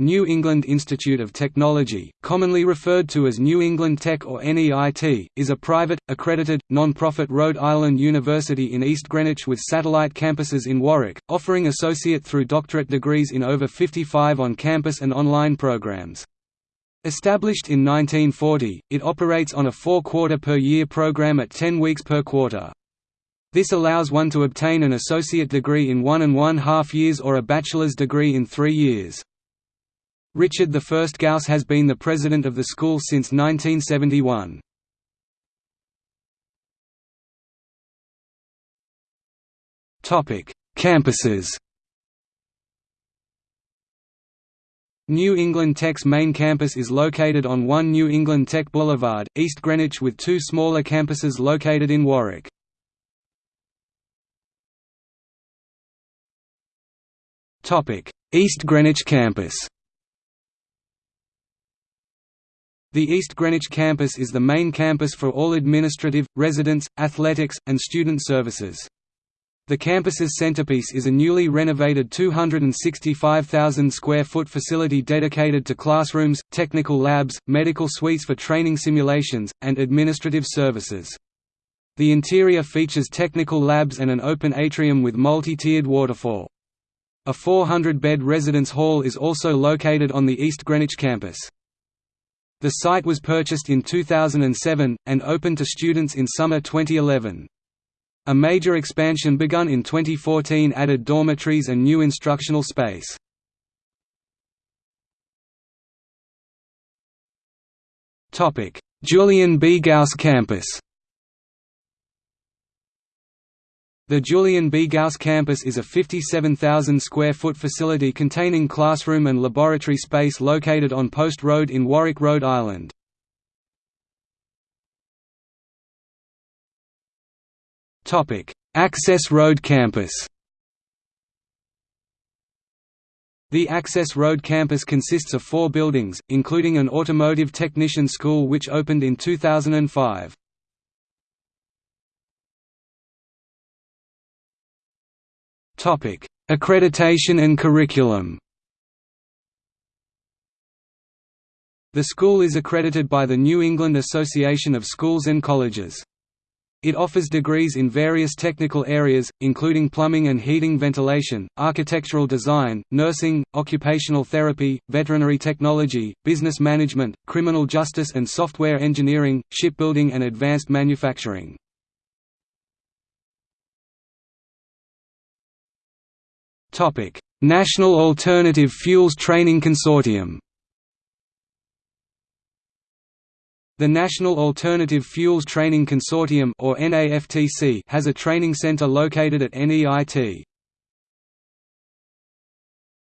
New England Institute of Technology, commonly referred to as New England Tech or NEIT, is a private, accredited, non-profit Rhode Island university in East Greenwich with satellite campuses in Warwick, offering associate through doctorate degrees in over 55 on-campus and online programs. Established in 1940, it operates on a four-quarter per year program at 10 weeks per quarter. This allows one to obtain an associate degree in one and one half years or a bachelor's degree in three years. Richard I Gouse has been the president of the school since 1971. Campuses New England Tech's main campus is located on 1 New England Tech Boulevard, East Greenwich with two smaller campuses located in Warwick. East Greenwich campus The East Greenwich campus is the main campus for all administrative, residence, athletics, and student services. The campus's centerpiece is a newly renovated 265,000 square foot facility dedicated to classrooms, technical labs, medical suites for training simulations, and administrative services. The interior features technical labs and an open atrium with multi-tiered waterfall. A 400-bed residence hall is also located on the East Greenwich campus. The site was purchased in 2007, and opened to students in summer 2011. A major expansion begun in 2014 added dormitories and new instructional space. Julian B. Gouse campus The Julian B. Gouse campus is a 57,000 square foot facility containing classroom and laboratory space located on Post Road in Warwick, Rhode Island. Access Road campus The Access Road campus consists of four buildings, including an automotive technician school which opened in 2005. Topic: Accreditation and curriculum. The school is accredited by the New England Association of Schools and Colleges. It offers degrees in various technical areas, including plumbing and heating ventilation, architectural design, nursing, occupational therapy, veterinary technology, business management, criminal justice and software engineering, shipbuilding and advanced manufacturing. National Alternative Fuels Training Consortium The National Alternative Fuels Training Consortium or NAFTC has a training center located at NEIT.